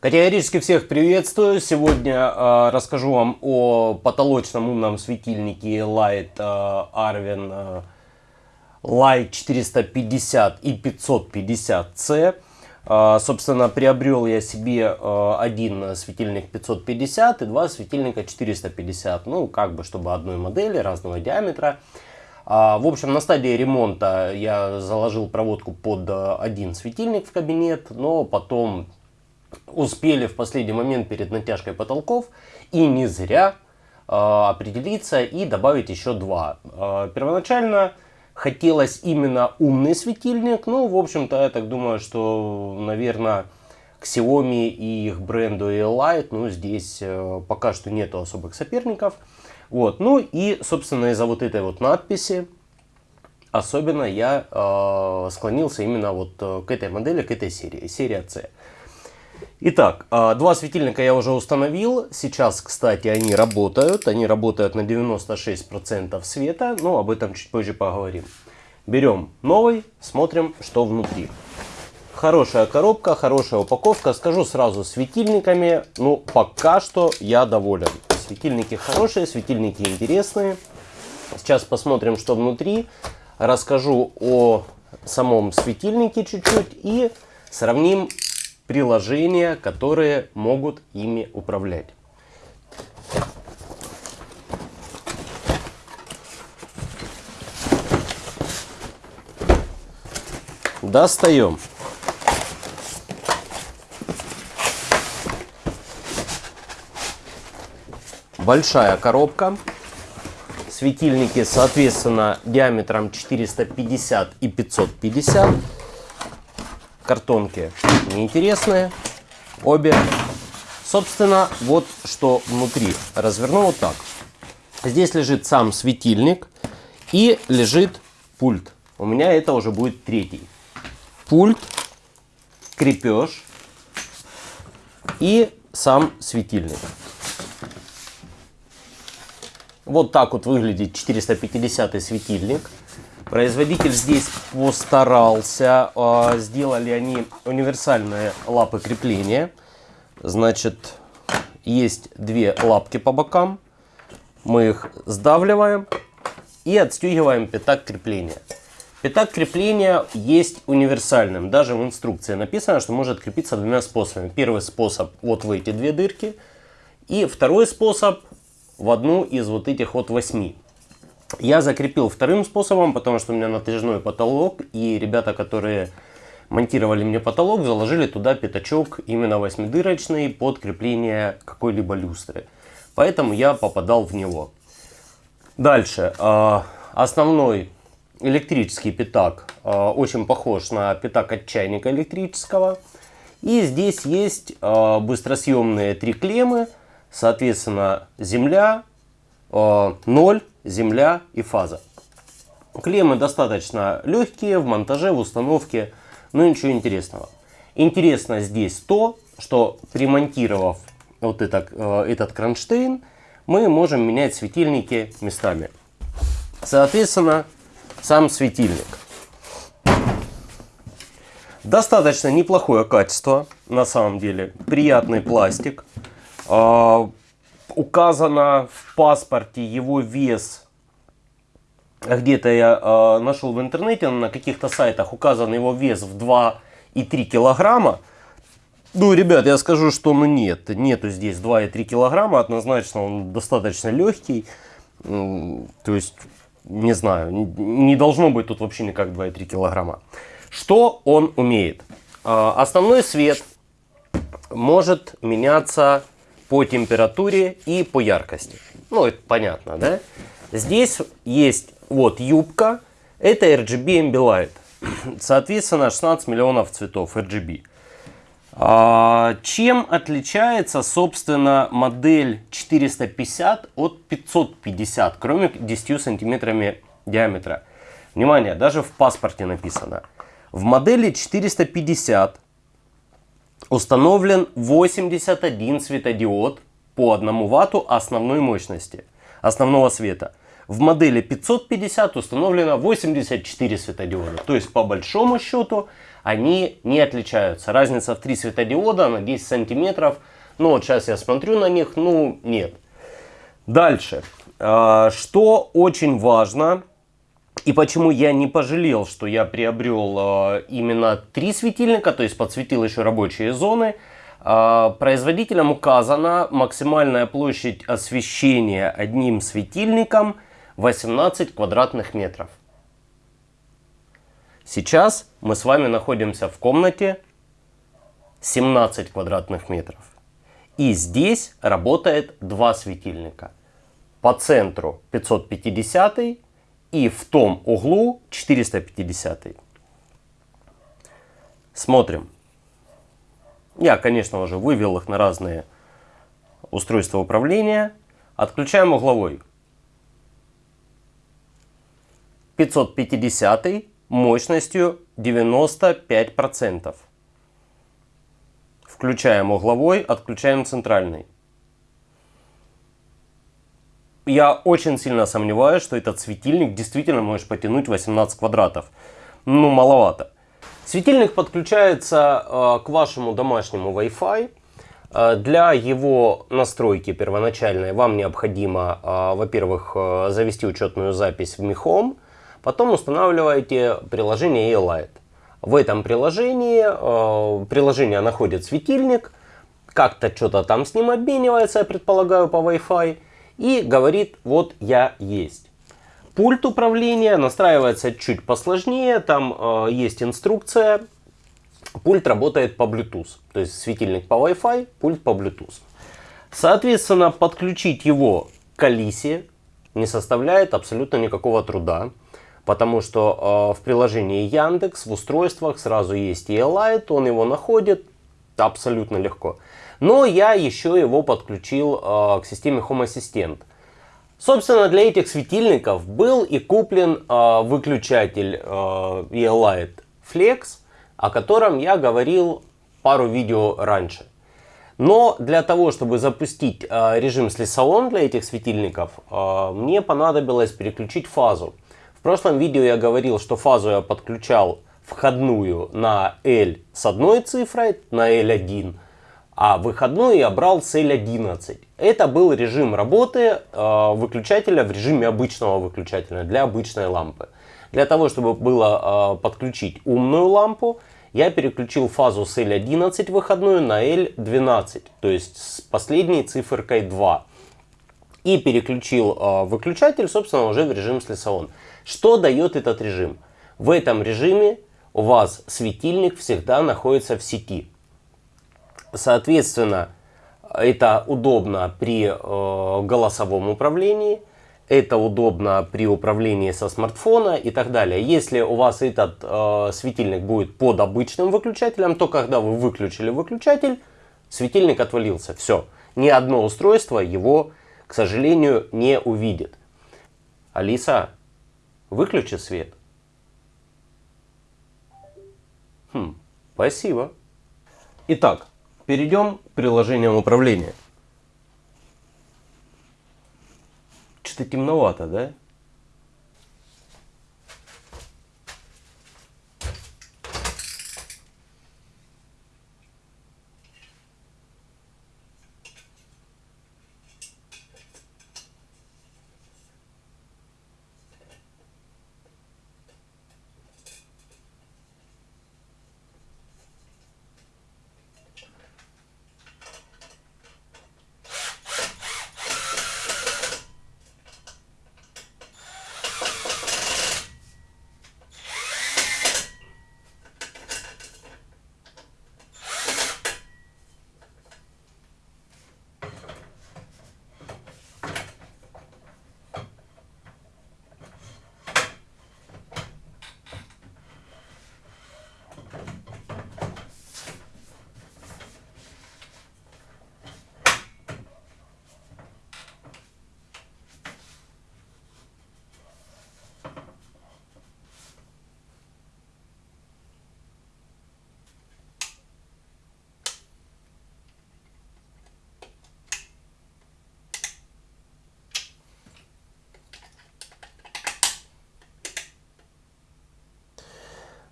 Категорически всех приветствую. Сегодня э, расскажу вам о потолочном умном светильнике Light э, Arvin э, Light 450 и 550C. Э, собственно, приобрел я себе э, один светильник 550 и два светильника 450. Ну, как бы, чтобы одной модели, разного диаметра. А, в общем, на стадии ремонта я заложил проводку под э, один светильник в кабинет, но потом успели в последний момент перед натяжкой потолков и не зря э, определиться и добавить еще два. Э, первоначально хотелось именно умный светильник, ну, в общем-то, я так думаю, что, наверное, Xiaomi и их бренду Light, ну, здесь э, пока что нету особых соперников. Вот, ну и, собственно, из-за вот этой вот надписи, особенно я э, склонился именно вот э, к этой модели, к этой серии, серия C. Итак, а, два светильника я уже установил. Сейчас, кстати, они работают. Они работают на 96% света, но об этом чуть позже поговорим. Берем новый, смотрим, что внутри. Хорошая коробка, хорошая упаковка. Скажу сразу, светильниками, ну, пока что я доволен. Светильники хорошие, светильники интересные. Сейчас посмотрим, что внутри. Расскажу о самом светильнике чуть-чуть и сравним приложения, которые могут ими управлять. Достаем. Большая коробка. Светильники, соответственно, диаметром 450 и 550 картонки неинтересные. Обе. Собственно, вот что внутри. Разверну вот так. Здесь лежит сам светильник и лежит пульт. У меня это уже будет третий. Пульт, крепеж и сам светильник. Вот так вот выглядит 450 светильник. Производитель здесь постарался. А, сделали они универсальные лапы крепления. Значит, есть две лапки по бокам. Мы их сдавливаем и отстегиваем пятак крепления. Пятак крепления есть универсальным. Даже в инструкции написано, что может крепиться двумя способами. Первый способ вот в эти две дырки. И второй способ в одну из вот этих вот восьми. Я закрепил вторым способом, потому что у меня натяжной потолок, и ребята, которые монтировали мне потолок, заложили туда пятачок именно восьмидырочный под крепление какой-либо люстры. Поэтому я попадал в него. Дальше. А, основной электрический пятак а, очень похож на пятак от чайника электрического. И здесь есть а, быстросъемные три клеммы, соответственно, земля, 0, земля и фаза. Клеммы достаточно легкие в монтаже, в установке, но ничего интересного. Интересно здесь то, что примонтировав вот этот, э, этот кронштейн, мы можем менять светильники местами. Соответственно, сам светильник. Достаточно неплохое качество, на самом деле. Приятный пластик. А, указано в паспорте его вес. Где-то я э, нашел в интернете, на каких-то сайтах указан его вес в 2,3 килограмма. Ну, ребят, я скажу, что ну нет, нету здесь 2,3 килограмма, однозначно он достаточно легкий. То есть, не знаю, не должно быть тут вообще никак 2,3 килограмма. Что он умеет? Э, основной свет может меняться по температуре и по яркости. Ну, это понятно, да? Здесь есть вот юбка, это RGB Ambilight. Соответственно, 16 миллионов цветов RGB. А, чем отличается, собственно, модель 450 от 550, кроме 10 сантиметрами диаметра? Внимание, даже в паспорте написано. В модели 450 Установлен 81 светодиод по 1 ватту основной мощности, основного света. В модели 550 установлено 84 светодиода. То есть по большому счету они не отличаются. Разница в 3 светодиода на 10 сантиметров. Ну вот сейчас я смотрю на них, ну нет. Дальше. А, что очень важно, и почему я не пожалел, что я приобрел а, именно три светильника, то есть подсветил еще рабочие зоны. А, производителям указана максимальная площадь освещения одним светильником 18 квадратных метров. Сейчас мы с вами находимся в комнате 17 квадратных метров. И здесь работает два светильника по центру 550 и в том углу 450. Смотрим. Я, конечно уже вывел их на разные устройства управления. Отключаем угловой. 550 мощностью 95%. Включаем угловой, отключаем центральный я очень сильно сомневаюсь, что этот светильник действительно можешь потянуть 18 квадратов. Ну, маловато. Светильник подключается э, к вашему домашнему Wi-Fi. Э, для его настройки первоначальной вам необходимо, э, во-первых, завести учетную запись в Home, потом устанавливаете приложение E-Light. В этом приложении приложение находит светильник, как-то что-то там с ним обменивается, я предполагаю, по Wi-Fi и говорит, вот я есть. Пульт управления настраивается чуть посложнее, там э, есть инструкция. Пульт работает по Bluetooth, то есть светильник по Wi-Fi, пульт по Bluetooth. Соответственно, подключить его к Алисе не составляет абсолютно никакого труда, потому что э, в приложении Яндекс в устройствах сразу есть E-Light, он его находит абсолютно легко. Но я еще его подключил э, к системе Home Assistant. Собственно, для этих светильников был и куплен э, выключатель э, E-Light Flex, о котором я говорил пару видео раньше. Но для того, чтобы запустить э, режим слесалон для этих светильников, э, мне понадобилось переключить фазу. В прошлом видео я говорил, что фазу я подключал входную на L с одной цифрой, на L1, а выходной я брал с L11. Это был режим работы э, выключателя в режиме обычного выключателя для обычной лампы. Для того, чтобы было э, подключить умную лампу, я переключил фазу с L11 выходную на L12, то есть с последней циферкой 2. И переключил э, выключатель, собственно, уже в режим слесалон. Что дает этот режим? В этом режиме у вас светильник всегда находится в сети. Соответственно, это удобно при э, голосовом управлении, это удобно при управлении со смартфона и так далее. Если у вас этот э, светильник будет под обычным выключателем, то когда вы выключили выключатель, светильник отвалился. Все. Ни одно устройство его, к сожалению, не увидит. Алиса, выключи свет. Хм, спасибо. Итак, Перейдем к приложениям управления. Что-то темновато, да?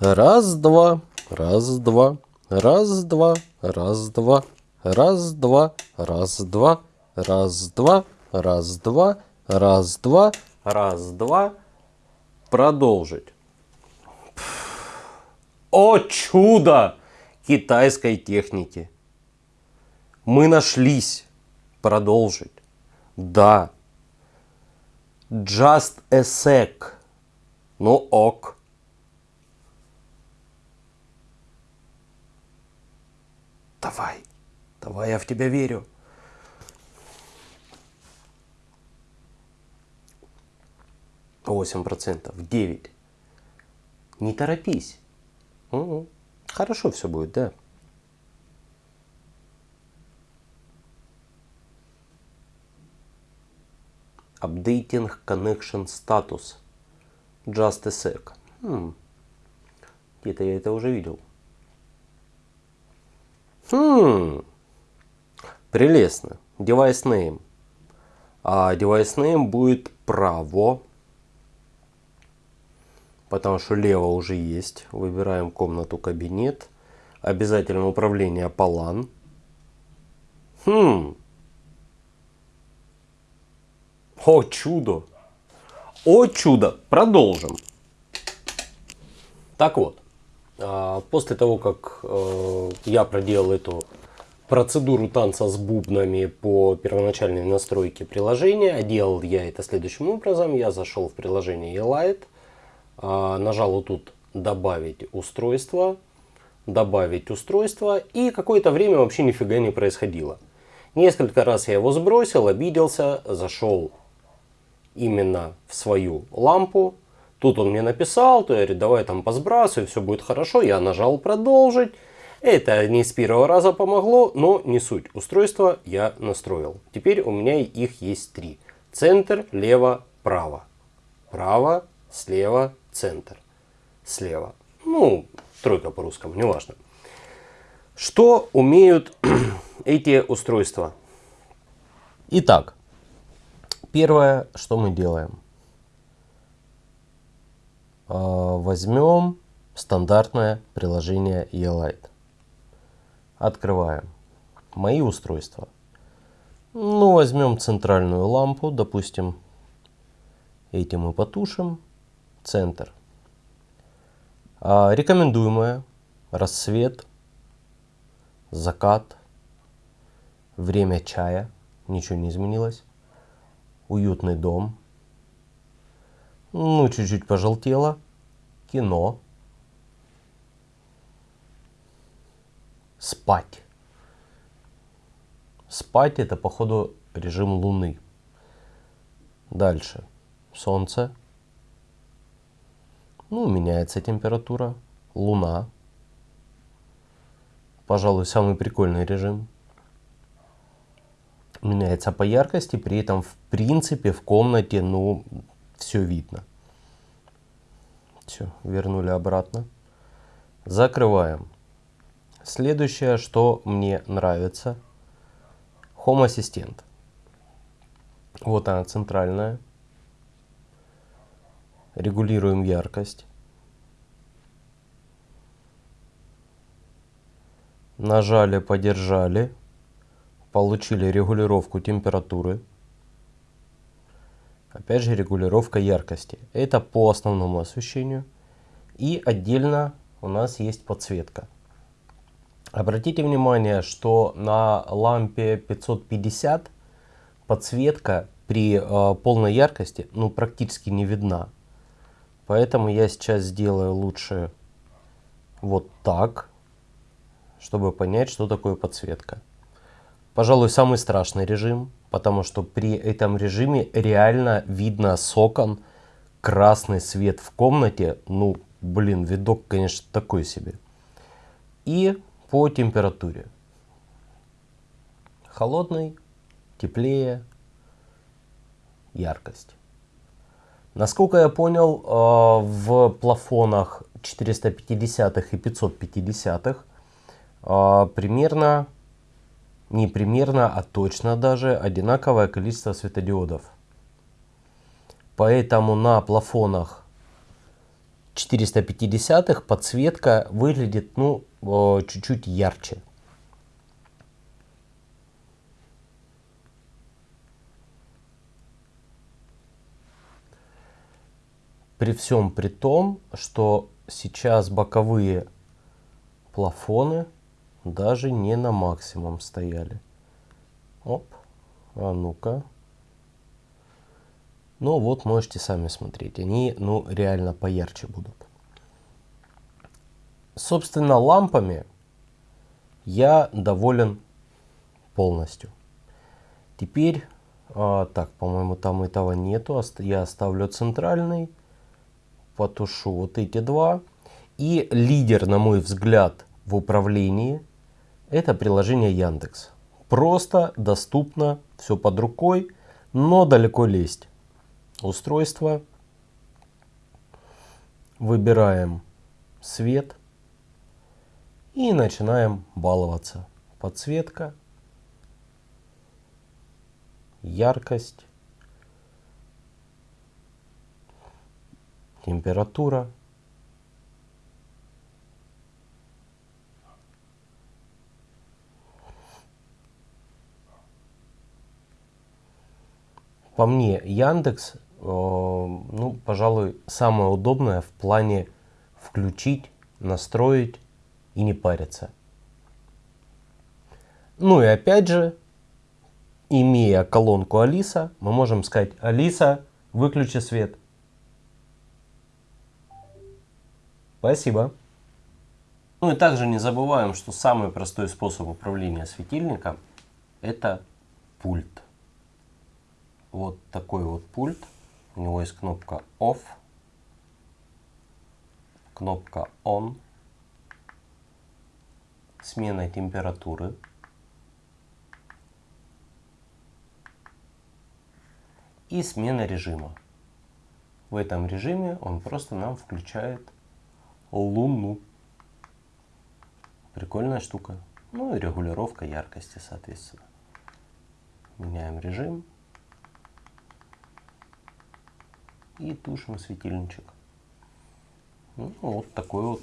Раз, два, раз, два, раз, два, раз, два, раз, два. Продолжить. О чудо китайской техники! Мы нашлись. Продолжить. Да. Just a sec. Ну ок. Давай. Давай, я в тебя верю. Восемь процентов. Девять. Не торопись. Угу. Хорошо все будет, да. Updating connection status. Just a sec. Хм. Где-то я это уже видел. Хм. Прелестно. Device name. А device name будет право. Потому что лево уже есть. Выбираем комнату кабинет. Обязательно управление LAN. Хм. О чудо! О чудо! Продолжим. Так вот, после того, как э, я проделал эту процедуру танца с бубнами по первоначальной настройке приложения, а делал я это следующим образом. Я зашел в приложение eLight, а, нажал вот тут «Добавить устройство», «Добавить устройство» и какое-то время вообще нифига не происходило. Несколько раз я его сбросил, обиделся, зашел именно в свою лампу. Тут он мне написал, то я говорю, давай там посбрасывай, все будет хорошо. Я нажал продолжить. Это не с первого раза помогло, но не суть. Устройство я настроил. Теперь у меня их есть три. Центр, лево, право. Право, слева, центр. Слева. Ну, тройка по-русскому, неважно. Что умеют эти устройства? Итак, Первое, что мы делаем. А, возьмем стандартное приложение eLight. Открываем. Мои устройства. Ну, возьмем центральную лампу, допустим, эти мы потушим. Центр. А, рекомендуемое. Рассвет. Закат. Время чая. Ничего не изменилось уютный дом. Ну, чуть-чуть пожелтело. Кино. Спать. Спать это, походу, режим Луны. Дальше. Солнце. Ну, меняется температура. Луна. Пожалуй, самый прикольный режим меняется по яркости, при этом в принципе в комнате, ну, все видно. Все, вернули обратно. Закрываем. Следующее, что мне нравится. Home Assistant. Вот она центральная. Регулируем яркость. Нажали, подержали получили регулировку температуры. Опять же регулировка яркости. Это по основному освещению. И отдельно у нас есть подсветка. Обратите внимание, что на лампе 550 подсветка при э, полной яркости ну, практически не видна. Поэтому я сейчас сделаю лучше вот так, чтобы понять, что такое подсветка. Пожалуй, самый страшный режим, потому что при этом режиме реально видно с окон красный свет в комнате. Ну, блин, видок, конечно, такой себе. И по температуре. Холодный, теплее, яркость. Насколько я понял, э, в плафонах 450 и 550 э, примерно не примерно, а точно даже одинаковое количество светодиодов. Поэтому на плафонах 450 подсветка выглядит ну чуть-чуть ярче. При всем при том, что сейчас боковые плафоны даже не на максимум стояли. Оп, а ну-ка. Ну вот, можете сами смотреть. Они, ну, реально поярче будут. Собственно, лампами я доволен полностью. Теперь, а, так, по-моему, там этого нету. Я оставлю центральный. Потушу вот эти два. И лидер, на мой взгляд, в управлении, это приложение Яндекс. Просто, доступно, все под рукой, но далеко лезть устройство, выбираем свет и начинаем баловаться. Подсветка, яркость, температура. По мне, Яндекс Э, ну, пожалуй, самое удобное в плане включить, настроить и не париться. Ну и опять же, имея колонку Алиса, мы можем сказать, Алиса, выключи свет. Спасибо. Ну и также не забываем, что самый простой способ управления светильником это пульт. Вот такой вот пульт. У него есть кнопка Off, кнопка On, смена температуры, и смена режима. В этом режиме он просто нам включает луну. Прикольная штука. Ну и регулировка яркости, соответственно. Меняем режим. И тушим светильничек. Ну, вот такой вот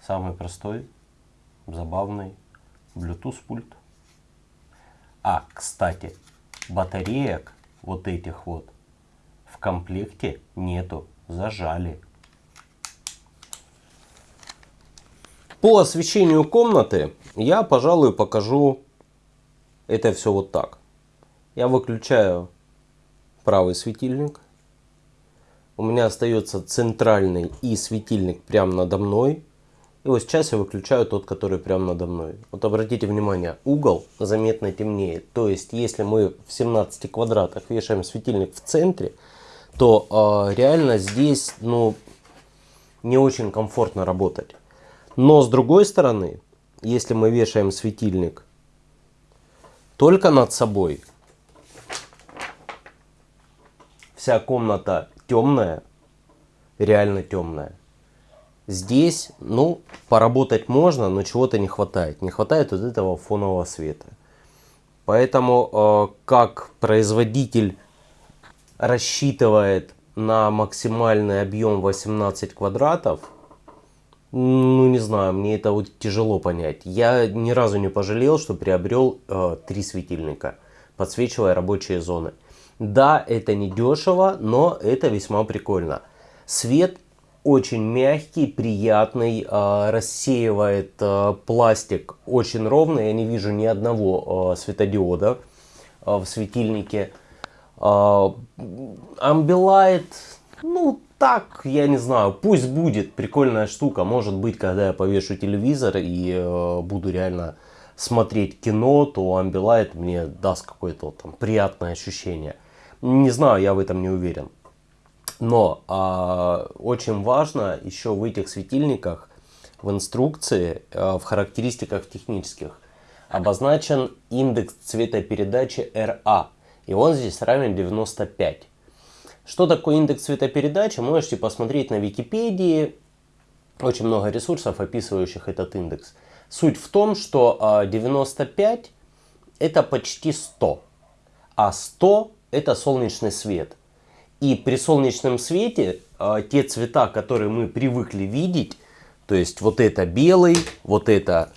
самый простой, забавный Bluetooth пульт. А, кстати, батареек вот этих вот в комплекте нету, зажали. По освещению комнаты я, пожалуй, покажу это все вот так. Я выключаю правый светильник, у меня остается центральный и светильник прямо надо мной. И вот сейчас я выключаю тот, который прямо надо мной. Вот обратите внимание, угол заметно темнеет. То есть, если мы в 17 квадратах вешаем светильник в центре, то э, реально здесь ну, не очень комфортно работать. Но с другой стороны, если мы вешаем светильник только над собой, вся комната темная, реально темная. Здесь, ну, поработать можно, но чего-то не хватает. Не хватает вот этого фонового света. Поэтому, э, как производитель рассчитывает на максимальный объем 18 квадратов, ну, не знаю, мне это вот тяжело понять. Я ни разу не пожалел, что приобрел э, три светильника, подсвечивая рабочие зоны. Да, это не дешево, но это весьма прикольно. Свет очень мягкий, приятный, э, рассеивает э, пластик очень ровно. Я не вижу ни одного э, светодиода в светильнике. Ambilight, ну так, я не знаю, пусть будет прикольная штука. Может быть, когда я повешу телевизор и буду реально смотреть кино, то Ambilight мне даст какое-то там приятное ощущение. Не знаю, я в этом не уверен. Но а, очень важно еще в этих светильниках, в инструкции, а, в характеристиках технических, обозначен индекс цветопередачи RA. И он здесь равен 95. Что такое индекс цветопередачи, можете посмотреть на Википедии. Очень много ресурсов, описывающих этот индекс. Суть в том, что 95 а, это почти 100, а 100 это солнечный свет. И при солнечном свете э, те цвета, которые мы привыкли видеть, то есть вот это белый, вот это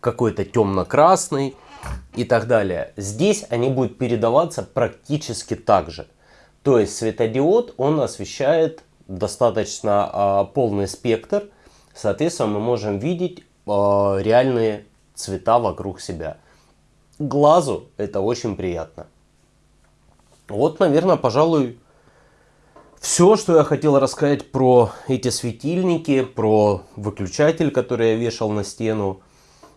какой-то темно-красный и так далее. Здесь они будут передаваться практически так же. То есть светодиод, он освещает достаточно э, полный спектр. Соответственно, мы можем видеть э, реальные цвета вокруг себя. Глазу это очень приятно. Вот, наверное, пожалуй, все, что я хотел рассказать про эти светильники, про выключатель, который я вешал на стену.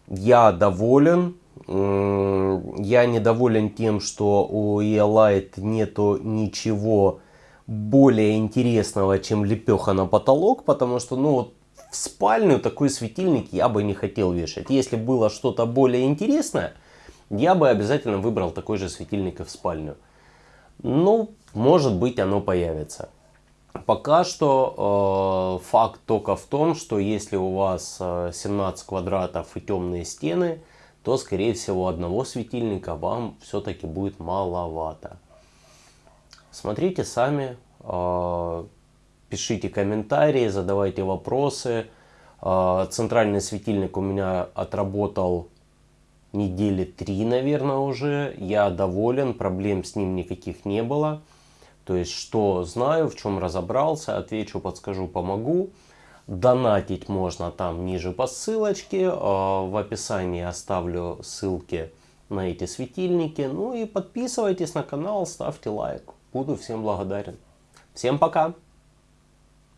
Я доволен. Я недоволен тем, что у Eolight нету ничего более интересного, чем лепеха на потолок, потому что, ну, вот в спальню такой светильник я бы не хотел вешать. Если было что-то более интересное, я бы обязательно выбрал такой же светильник и в спальню. Ну, может быть оно появится. Пока что э, факт только в том, что если у вас 17 э, квадратов и темные стены, то скорее всего одного светильника вам все-таки будет маловато. Смотрите сами, э, пишите комментарии, задавайте вопросы. Э, центральный светильник у меня отработал недели три, наверное, уже. Я доволен, проблем с ним никаких не было. То есть, что знаю, в чем разобрался, отвечу, подскажу, помогу. Донатить можно там ниже по ссылочке. А, в описании оставлю ссылки на эти светильники. Ну и подписывайтесь на канал, ставьте лайк. Буду всем благодарен. Всем пока!